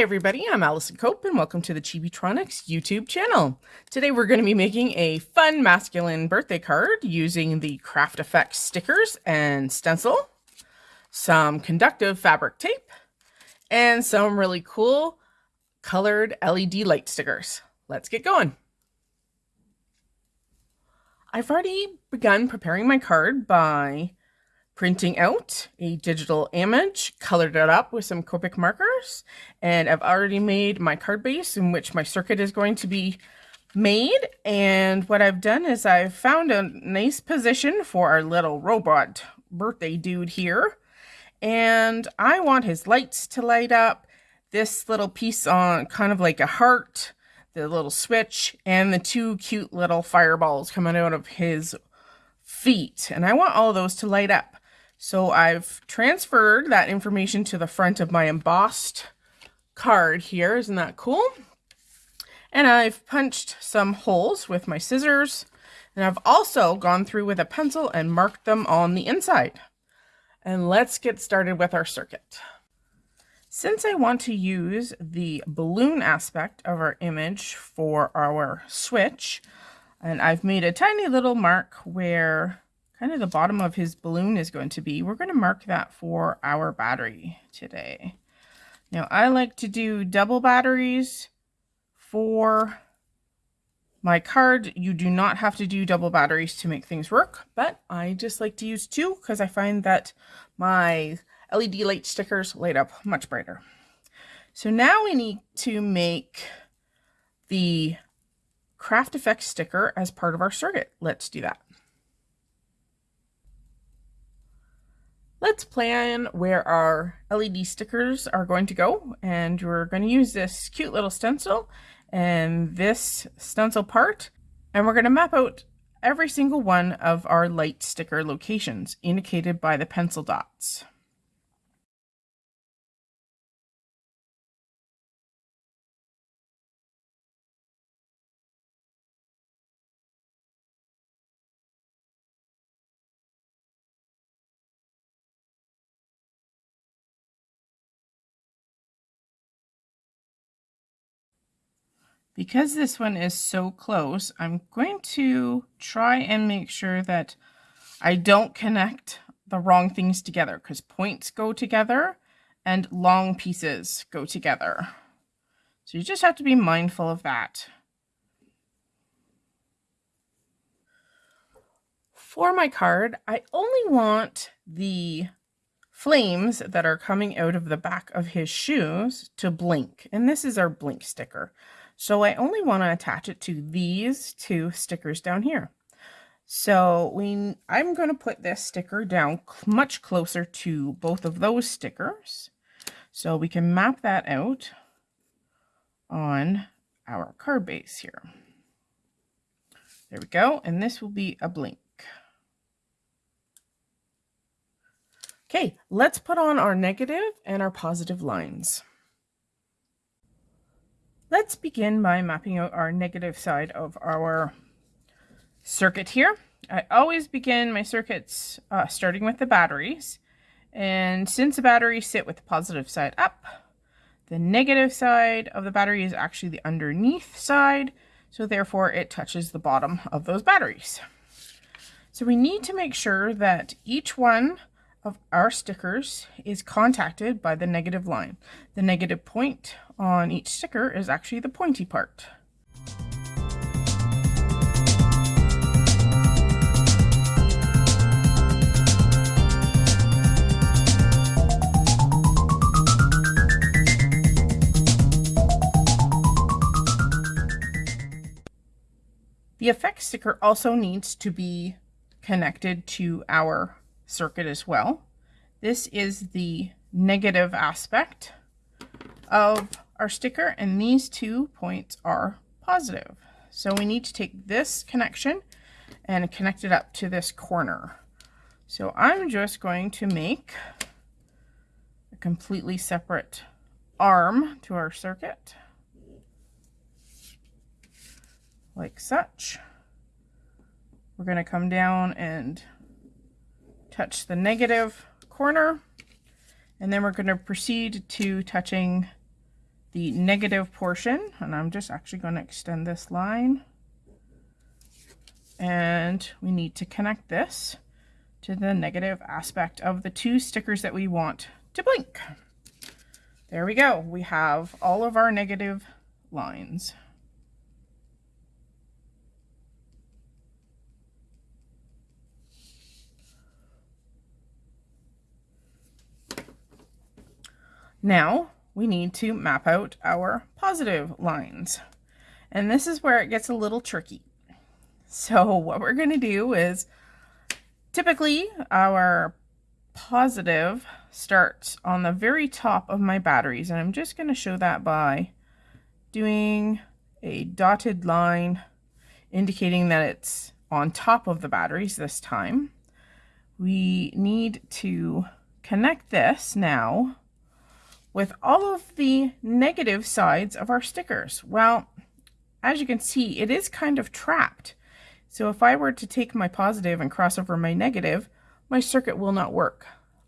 Hi everybody, I'm Allison Cope and welcome to the Chibitronics YouTube channel. Today we're going to be making a fun masculine birthday card using the Craft Effects stickers and stencil, some conductive fabric tape, and some really cool colored LED light stickers. Let's get going. I've already begun preparing my card by printing out a digital image, colored it up with some Copic markers, and I've already made my card base in which my circuit is going to be made. And what I've done is I've found a nice position for our little robot birthday dude here. And I want his lights to light up, this little piece on kind of like a heart, the little switch, and the two cute little fireballs coming out of his feet. And I want all those to light up. So I've transferred that information to the front of my embossed card here. Isn't that cool? And I've punched some holes with my scissors. And I've also gone through with a pencil and marked them on the inside. And let's get started with our circuit. Since I want to use the balloon aspect of our image for our switch, and I've made a tiny little mark where kind of the bottom of his balloon is going to be. We're going to mark that for our battery today. Now, I like to do double batteries for my card. You do not have to do double batteries to make things work, but I just like to use two because I find that my LED light stickers light up much brighter. So now we need to make the Craft Effects sticker as part of our circuit. Let's do that. Let's plan where our LED stickers are going to go. And we're going to use this cute little stencil and this stencil part. And we're going to map out every single one of our light sticker locations indicated by the pencil dots. Because this one is so close, I'm going to try and make sure that I don't connect the wrong things together because points go together and long pieces go together. So you just have to be mindful of that. For my card, I only want the flames that are coming out of the back of his shoes to blink. And this is our blink sticker. So I only want to attach it to these two stickers down here. So we, I'm going to put this sticker down much closer to both of those stickers. So we can map that out on our card base here. There we go. And this will be a blink. Okay, let's put on our negative and our positive lines. Let's begin by mapping out our negative side of our circuit here. I always begin my circuits uh, starting with the batteries. And since the batteries sit with the positive side up, the negative side of the battery is actually the underneath side. So therefore it touches the bottom of those batteries. So we need to make sure that each one of our stickers is contacted by the negative line. The negative point on each sticker is actually the pointy part. The effect sticker also needs to be connected to our circuit as well. This is the negative aspect of our sticker and these two points are positive. So we need to take this connection and connect it up to this corner. So I'm just going to make a completely separate arm to our circuit like such. We're going to come down and touch the negative corner and then we're going to proceed to touching the negative portion, and I'm just actually going to extend this line. And we need to connect this to the negative aspect of the two stickers that we want to blink. There we go. We have all of our negative lines. Now we need to map out our positive lines. And this is where it gets a little tricky. So what we're going to do is typically our positive starts on the very top of my batteries. And I'm just going to show that by doing a dotted line indicating that it's on top of the batteries this time. We need to connect this now with all of the negative sides of our stickers. Well, as you can see, it is kind of trapped. So if I were to take my positive and cross over my negative, my circuit will not work.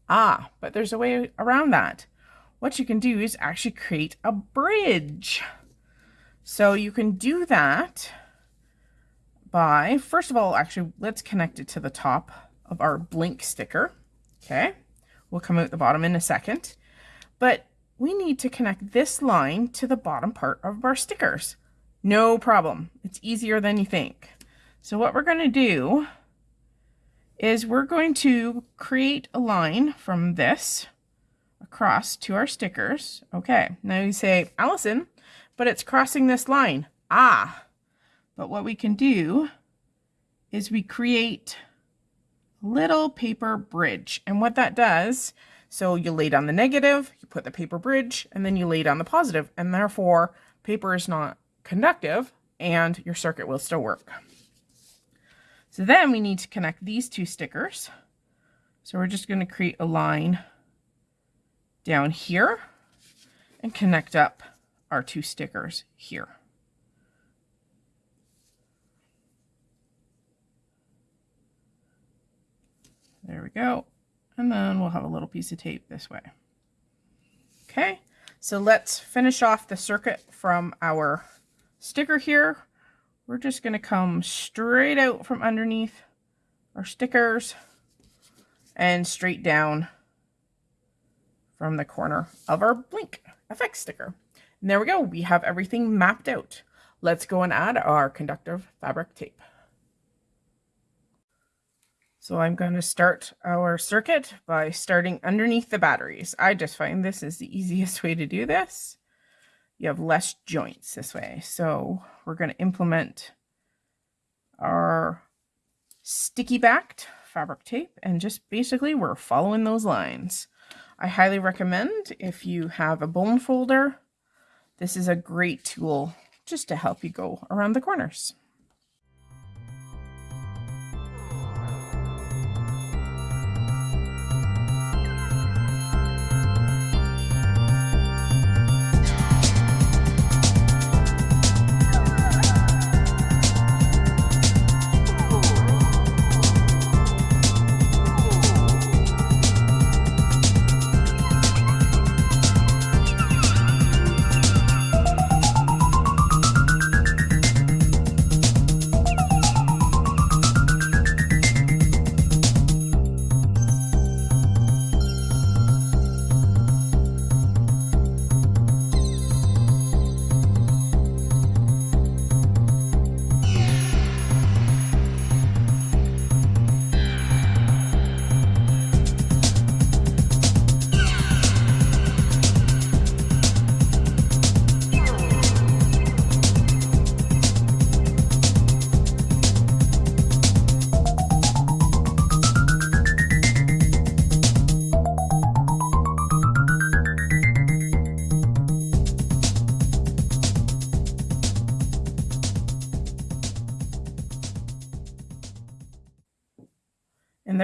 Ah, but there's a way around that. What you can do is actually create a bridge. So you can do that by, first of all, actually, let's connect it to the top of our blink sticker. Okay, we'll come out the bottom in a second. But we need to connect this line to the bottom part of our stickers. No problem. It's easier than you think. So what we're going to do is we're going to create a line from this across to our stickers. Okay, now you say, Allison, but it's crossing this line. Ah, but what we can do is we create a little paper bridge. And what that does, so you lay down the negative, you put the paper bridge, and then you lay down the positive, and therefore paper is not conductive and your circuit will still work. So then we need to connect these two stickers. So we're just going to create a line down here and connect up our two stickers here. There we go. And then we'll have a little piece of tape this way. Okay, so let's finish off the circuit from our sticker here. We're just going to come straight out from underneath our stickers and straight down from the corner of our Blink FX sticker. And there we go. We have everything mapped out. Let's go and add our conductive fabric tape. So I'm going to start our circuit by starting underneath the batteries. I just find this is the easiest way to do this. You have less joints this way. So we're going to implement our sticky backed fabric tape and just basically we're following those lines. I highly recommend if you have a bone folder this is a great tool just to help you go around the corners.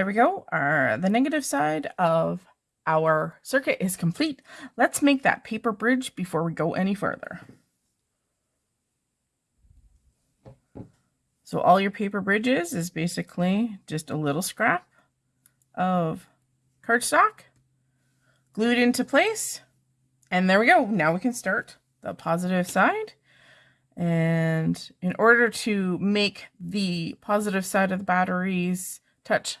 We go. Our, the negative side of our circuit is complete. Let's make that paper bridge before we go any further. So all your paper bridges is basically just a little scrap of cardstock glued into place. And there we go. Now we can start the positive side. And in order to make the positive side of the batteries touch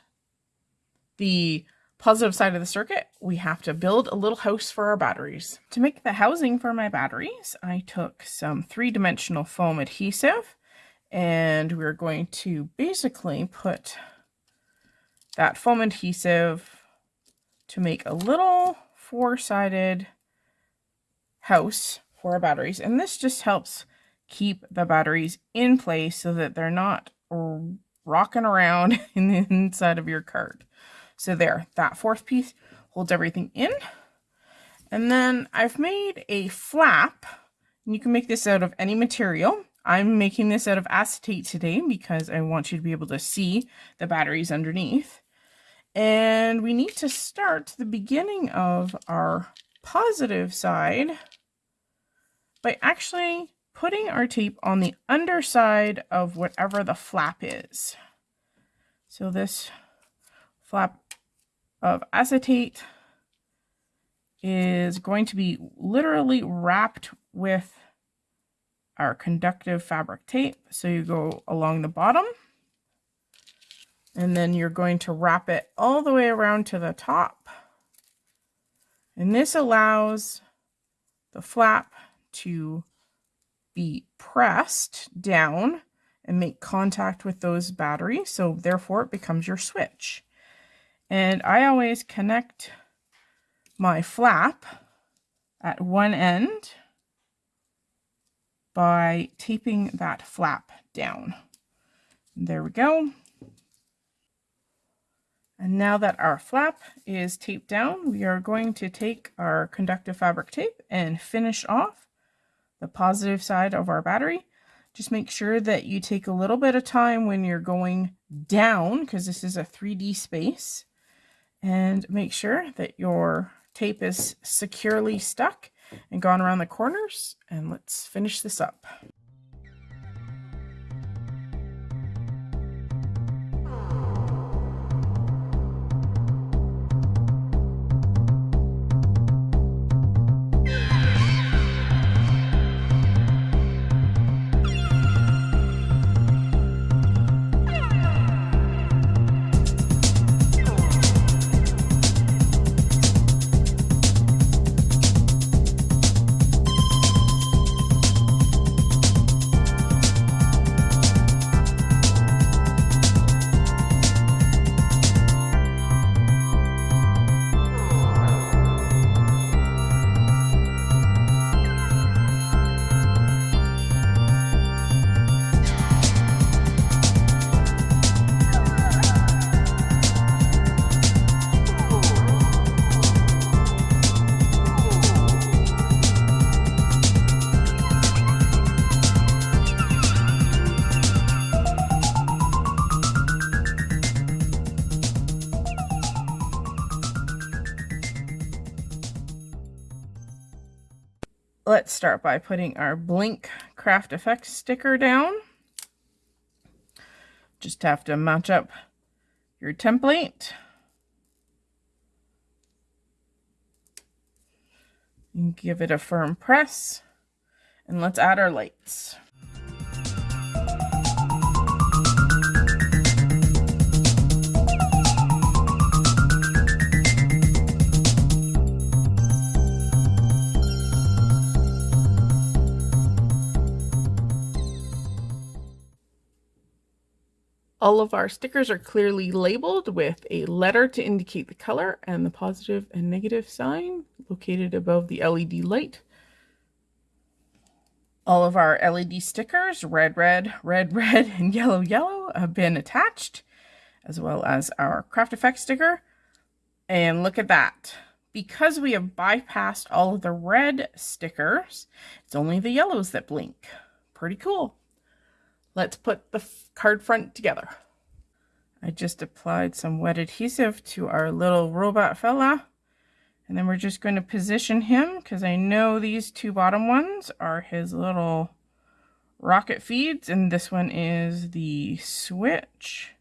the positive side of the circuit, we have to build a little house for our batteries. To make the housing for my batteries, I took some three-dimensional foam adhesive and we're going to basically put that foam adhesive to make a little four-sided house for our batteries. And this just helps keep the batteries in place so that they're not rocking around in the inside of your card. So there, that fourth piece holds everything in. And then I've made a flap. And you can make this out of any material. I'm making this out of acetate today because I want you to be able to see the batteries underneath. And we need to start the beginning of our positive side by actually putting our tape on the underside of whatever the flap is. So this flap of acetate is going to be literally wrapped with our conductive fabric tape. So you go along the bottom and then you're going to wrap it all the way around to the top. And this allows the flap to be pressed down and make contact with those batteries. So therefore it becomes your switch. And I always connect my flap at one end by taping that flap down. There we go. And now that our flap is taped down, we are going to take our conductive fabric tape and finish off the positive side of our battery. Just make sure that you take a little bit of time when you're going down because this is a 3D space and make sure that your tape is securely stuck and gone around the corners and let's finish this up. Start by putting our Blink Craft Effects sticker down. Just have to match up your template. And give it a firm press. And let's add our lights. All of our stickers are clearly labeled with a letter to indicate the color and the positive and negative sign located above the LED light. All of our LED stickers, red, red, red, red, and yellow, yellow, have been attached, as well as our Craft Effect sticker. And look at that. Because we have bypassed all of the red stickers, it's only the yellows that blink. Pretty cool. Let's put the card front together. I just applied some wet adhesive to our little robot fella. And then we're just going to position him because I know these two bottom ones are his little rocket feeds. And this one is the switch.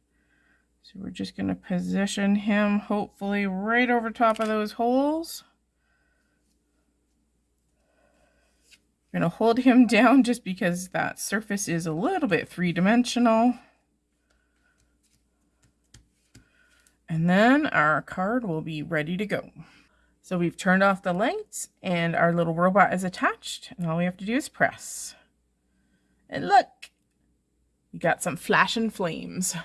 So we're just going to position him hopefully right over top of those holes. I'm going to hold him down just because that surface is a little bit three-dimensional. And then our card will be ready to go. So we've turned off the lights and our little robot is attached and all we have to do is press. And look, you got some flashing flames.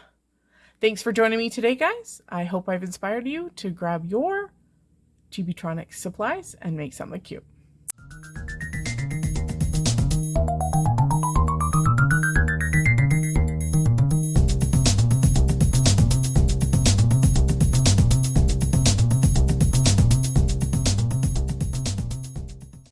Thanks for joining me today, guys. I hope I've inspired you to grab your Chibitronic supplies and make something cute.